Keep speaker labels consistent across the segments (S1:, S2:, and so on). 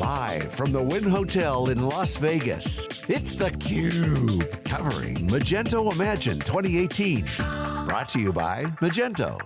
S1: Live from the Wynn Hotel in Las Vegas, it's theCUBE, covering Magento Imagine 2018. Brought to you by Magento.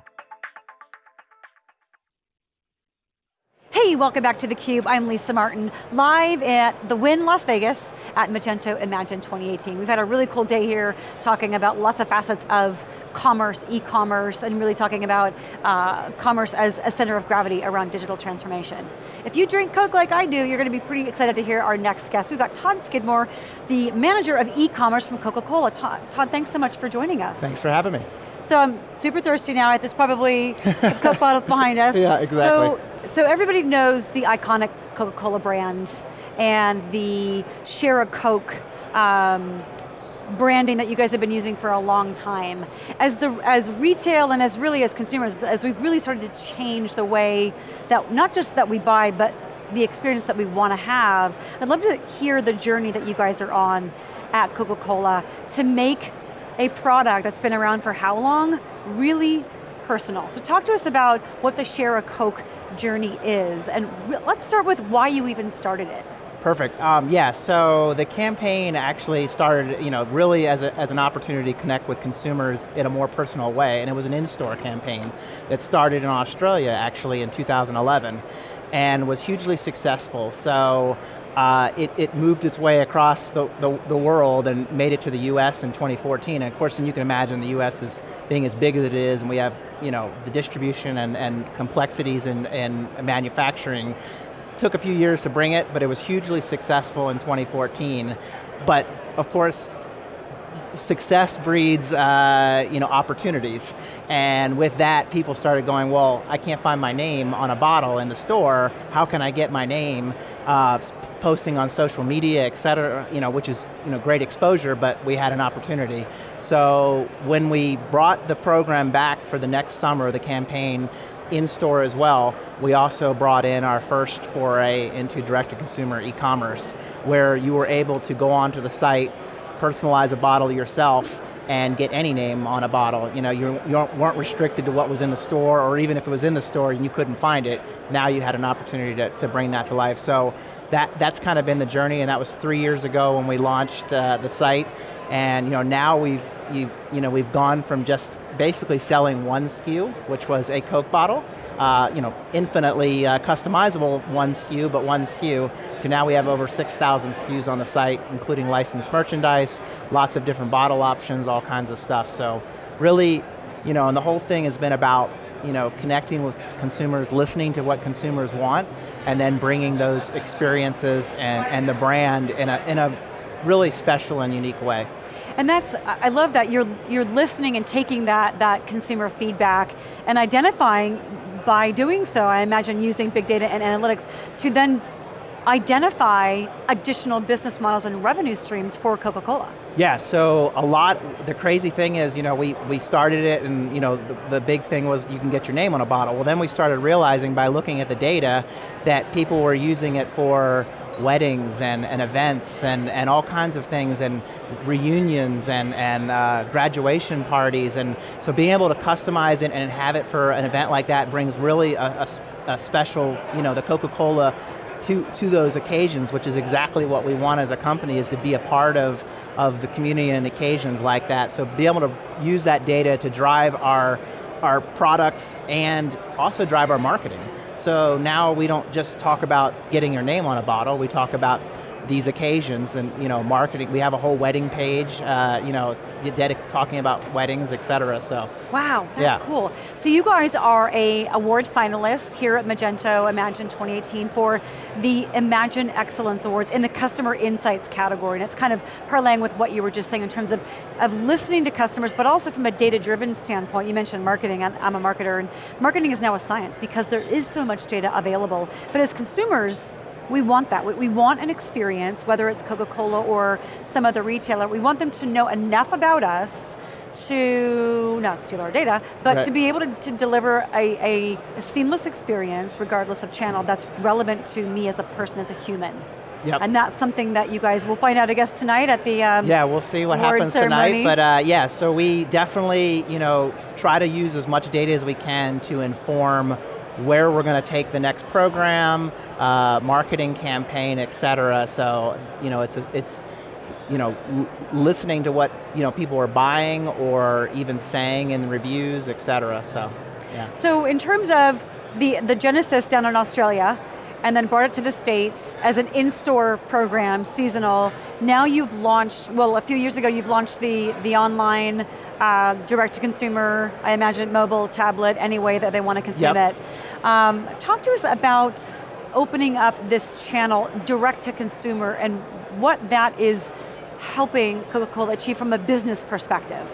S2: Hey, welcome back to theCUBE. I'm Lisa Martin, live at the Wynn Las Vegas at Magento Imagine 2018. We've had a really cool day here talking about lots of facets of commerce, e-commerce, and really talking about uh, commerce as a center of gravity around digital transformation. If you drink Coke like I do, you're going to be pretty excited to hear our next guest. We've got Todd Skidmore, the manager of e-commerce from Coca-Cola. Todd, Todd, thanks so much for joining us.
S3: Thanks for having me.
S2: So I'm super thirsty now. There's probably some Coke bottles behind us.
S3: Yeah, exactly.
S2: So, so everybody knows the iconic Coca-Cola brand and the share a Coke um, branding that you guys have been using for a long time. As, the, as retail and as really as consumers, as we've really started to change the way that, not just that we buy, but the experience that we want to have, I'd love to hear the journey that you guys are on at Coca-Cola to make a product that's been around for how long really personal. So talk to us about what the Share a Coke journey is, and let's start with why you even started it.
S3: Perfect, um, yeah, so the campaign actually started, you know, really as, a, as an opportunity to connect with consumers in a more personal way, and it was an in-store campaign that started in Australia actually in 2011, and was hugely successful. So uh, it, it, moved its way across the, the, the, world and made it to the US in 2014. And of course, and you can imagine the US is being as big as it is, and we have you know, the distribution and, and complexities in, in manufacturing. Took a few years to bring it, but it was hugely successful in 2014. But of course, success breeds uh, you know, opportunities. And with that, people started going, well, I can't find my name on a bottle in the store, how can I get my name? Uh, posting on social media, et cetera, you know, which is you know, great exposure, but we had an opportunity. So when we brought the program back for the next summer, the campaign, in store as well, we also brought in our first foray into direct-to-consumer e-commerce, where you were able to go onto the site, personalize a bottle yourself, and get any name on a bottle. You know, you, weren't restricted to what was in the store, or even if it was in the store and you couldn't find it, now you had an opportunity to, to bring that to life. So that, that's kind of been the journey, and that was three years ago when we launched uh, the site. And you know, now we've, you know, we've gone from just basically selling one SKU, which was a Coke bottle, uh, you know, infinitely uh, customizable one SKU, but one SKU, to now we have over 6,000 SKUs on the site, including licensed merchandise, lots of different bottle options, all kinds of stuff. So really, you know, and the whole thing has been about you know, connecting with consumers, listening to what consumers want, and then bringing those experiences and, and the brand in a, in a really special and unique way.
S2: And that's, I love that, you're, you're listening and taking that, that consumer feedback and identifying by doing so, I imagine using big data and analytics to then identify additional business models and revenue streams for Coca-Cola.
S3: Yeah, so a lot, the crazy thing is, you know, we, we started it and, you know, the, the big thing was you can get your name on a bottle. Well then we started realizing by looking at the data that people were using it for weddings and, and events and, and all kinds of things and reunions and, and uh, graduation parties and so being able to customize it and have it for an event like that brings really a, a, a special, you know, the Coca-Cola to, to those occasions, which is exactly what we want as a company, is to be a part of, of the community and occasions like that. So be able to use that data to drive our, our products and also drive our marketing. So now we don't just talk about getting your name on a bottle, we talk about these occasions and you know marketing. We have a whole wedding page, uh, you know, talking about weddings, et cetera. So
S2: wow, that's yeah. cool. So you guys are a award finalist here at Magento Imagine 2018 for the Imagine Excellence Awards in the Customer Insights category, and it's kind of parlaying with what you were just saying in terms of of listening to customers, but also from a data-driven standpoint. You mentioned marketing. I'm a marketer, and marketing is now a science because there is so much data available. But as consumers we want that. We want an experience, whether it's Coca-Cola or some other retailer, we want them to know enough about us to not steal our data, but right. to be able to, to deliver a, a, a, seamless experience, regardless of channel, that's relevant to me as a person, as a human. Yep. And that's something that you guys will find out, I guess, tonight at the um,
S3: Yeah, we'll see what happens ceremony. tonight, but uh, yeah, so we definitely, you know, try to use as much data as we can to inform where we're going to take the next program, uh, marketing campaign, et cetera. So, you know, it's, a, it's you know, listening to what you know, people are buying or even saying in reviews, et cetera, so, yeah.
S2: So in terms of the, the genesis down in Australia, and then brought it to the States as an in-store program, seasonal. Now you've launched, well a few years ago you've launched the, the online uh, direct-to-consumer, I imagine mobile, tablet, any way that they want to consume yep. it. Um, talk to us about opening up this channel direct-to-consumer and what that is helping Coca-Cola achieve from a business perspective.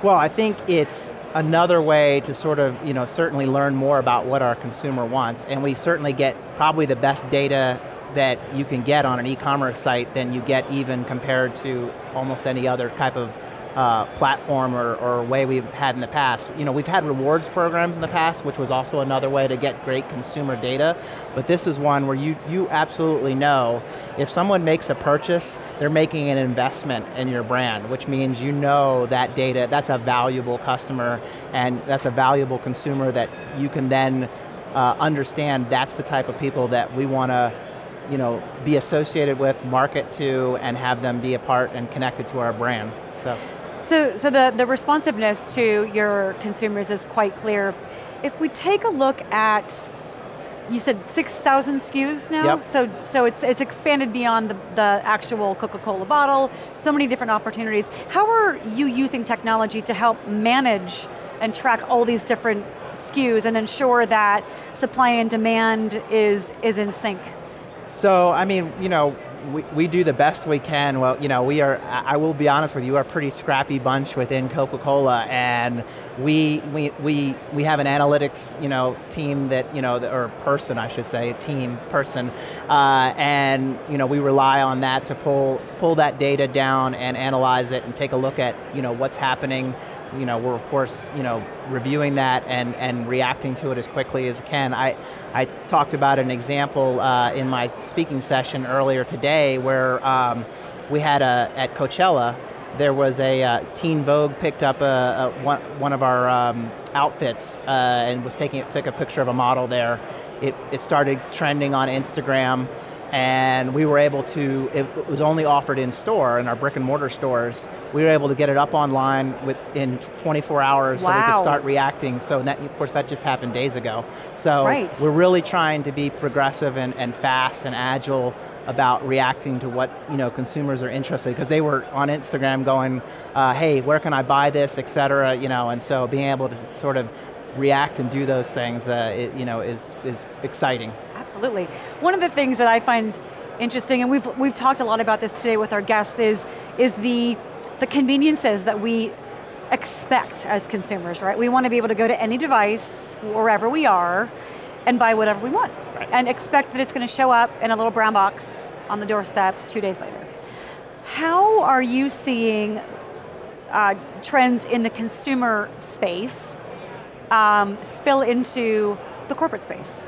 S3: Well, I think it's another way to sort of, you know, certainly learn more about what our consumer wants, and we certainly get probably the best data that you can get on an e-commerce site than you get even compared to almost any other type of uh, platform or, or, way we've had in the past. You know, we've had rewards programs in the past, which was also another way to get great consumer data, but this is one where you, you absolutely know if someone makes a purchase, they're making an investment in your brand, which means you know that data, that's a valuable customer, and that's a valuable consumer that you can then uh, understand that's the type of people that we want to you know, be associated with, market to, and have them be a part and connected to our brand, so.
S2: So, so the, the responsiveness to your consumers is quite clear. If we take a look at, you said 6,000 SKUs now?
S3: Yep.
S2: So, so it's, it's expanded beyond the, the actual Coca-Cola bottle, so many different opportunities. How are you using technology to help manage and track all these different SKUs and ensure that supply and demand is, is in sync?
S3: So, I mean, you know, we, we do the best we can. Well, you know, we are, I will be honest with you, we're a pretty scrappy bunch within Coca-Cola and we, we, we, we have an analytics, you know, team that, you know, or person, I should say, team, person, uh, and, you know, we rely on that to pull, pull that data down and analyze it and take a look at, you know, what's happening you know, we're of course, you know, reviewing that and, and reacting to it as quickly as can. I, I talked about an example uh, in my speaking session earlier today where um, we had a, at Coachella, there was a, uh, Teen Vogue picked up a, a one, one, of our um, outfits uh, and was taking, took a picture of a model there. It, it started trending on Instagram and we were able to, it was only offered in store, in our brick and mortar stores, we were able to get it up online within 24 hours wow. so we could start reacting, so that, of course that just happened days ago. So
S2: right.
S3: we're really trying to be progressive and, and fast and agile about reacting to what you know consumers are interested because they were on Instagram going, uh, hey, where can I buy this, et cetera, you know, and so being able to sort of react and do those things, uh, it, you know, is, is exciting.
S2: Absolutely. One of the things that I find interesting, and we've, we've talked a lot about this today with our guests, is, is the, the conveniences that we expect as consumers, right? We want to be able to go to any device, wherever we are, and buy whatever we want.
S3: Right.
S2: And expect that it's going to show up in a little brown box on the doorstep two days later. How are you seeing uh, trends in the consumer space um, spill into the corporate space?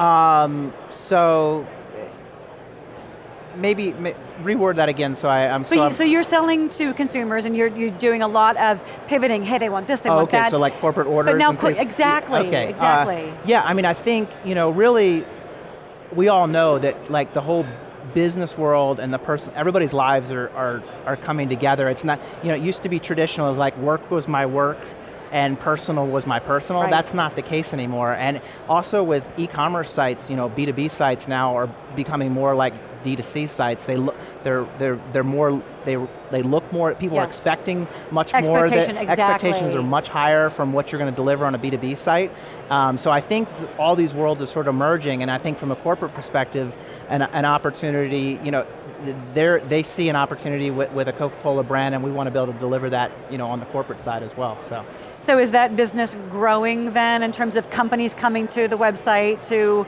S3: Um, so maybe reword that again so I, am
S2: so, so you're selling to consumers and you're, you're doing a lot of pivoting, hey they want this, they oh, want
S3: okay,
S2: that.
S3: so like corporate orders
S2: But now, exactly,
S3: okay.
S2: Uh, exactly.
S3: Uh, yeah, I mean I think, you know, really, we all know that like the whole business world and the person, everybody's lives are, are, are coming together. It's not, you know, it used to be traditional, it was like work was my work, and personal was my personal.
S2: Right.
S3: That's not the case anymore. And also with e-commerce sites, you know, B2B sites now are becoming more like D2C sites. They look, they're, they're, they're more, they, they look more, people yes. are expecting much more.
S2: Expectation, exactly.
S3: Expectations are much higher from what you're going to deliver on a B2B site. Um, so I think all these worlds are sort of merging, and I think from a corporate perspective, an, an opportunity, you know, they see an opportunity with, with a Coca-Cola brand and we want to be able to deliver that you know, on the corporate side as well. So.
S2: so is that business growing then in terms of companies coming to the website to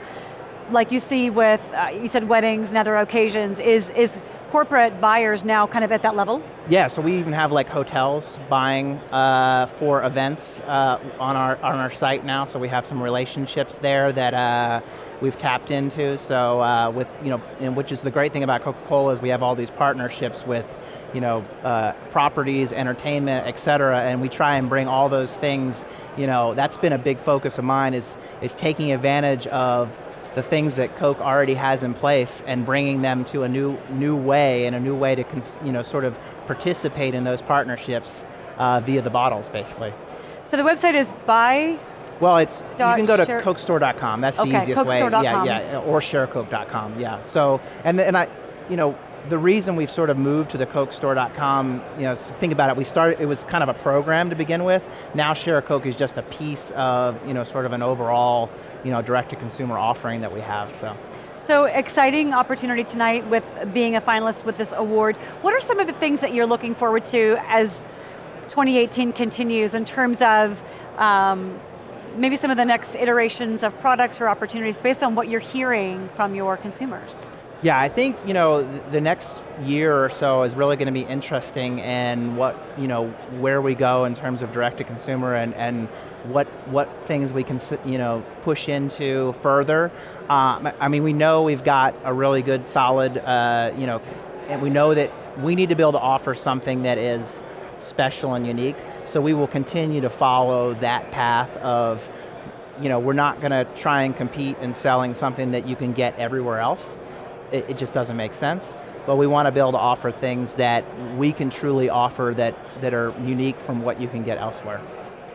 S2: like you see with, uh, you said weddings and other occasions, is, is corporate buyers now kind of at that level?
S3: Yeah, so we even have like hotels buying uh, for events uh, on our on our site now. So we have some relationships there that uh, we've tapped into. So uh, with you know, and which is the great thing about Coca-Cola is we have all these partnerships with you know uh, properties, entertainment, et cetera, and we try and bring all those things. You know, that's been a big focus of mine is is taking advantage of the things that Coke already has in place and bringing them to a new new way and a new way to you know sort of participate in those partnerships uh, via the bottles, basically.
S2: So the website is buy.
S3: Well, it's you can go to cokestore.com. That's the
S2: okay,
S3: easiest way. Yeah, yeah, or sharecoke.com. Yeah. So and and I, you know, the reason we've sort of moved to the cokestore.com, you know, think about it, we started, it was kind of a program to begin with. Now Share a Coke is just a piece of, you know, sort of an overall, you know, direct-to-consumer offering that we have, so.
S2: So exciting opportunity tonight with being a finalist with this award. What are some of the things that you're looking forward to as 2018 continues in terms of um, maybe some of the next iterations of products or opportunities based on what you're hearing from your consumers?
S3: Yeah, I think you know the next year or so is really going to be interesting, and what you know where we go in terms of direct to consumer, and and what what things we can you know push into further. Um, I mean, we know we've got a really good, solid, uh, you know, and we know that we need to be able to offer something that is special and unique. So we will continue to follow that path of, you know, we're not going to try and compete in selling something that you can get everywhere else it, it just doesn't make sense. But we want to be able to offer things that we can truly offer that, that are unique from what you can get elsewhere.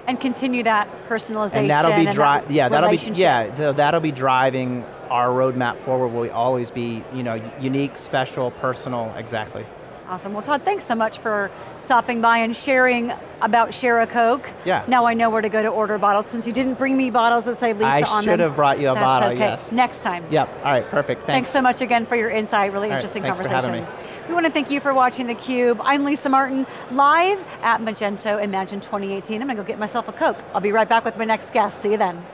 S2: And continue that personalization
S3: and that'll be
S2: that
S3: yeah, that'll be yeah, that'll be driving our roadmap forward will always be, you know, unique, special, personal, exactly.
S2: Awesome, well Todd, thanks so much for stopping by and sharing about Share a Coke.
S3: Yeah.
S2: Now I know where to go to order bottles. Since you didn't bring me bottles that say Lisa
S3: I
S2: on them.
S3: I should have brought you a
S2: That's
S3: bottle,
S2: okay.
S3: yes.
S2: Next time.
S3: Yep, all right, perfect, thanks.
S2: Thanks so much again for your insight, really
S3: all
S2: interesting
S3: right,
S2: conversation.
S3: For having me.
S2: We want to thank you for watching theCUBE. I'm Lisa Martin, live at Magento Imagine 2018. I'm going to go get myself a Coke. I'll be right back with my next guest, see you then.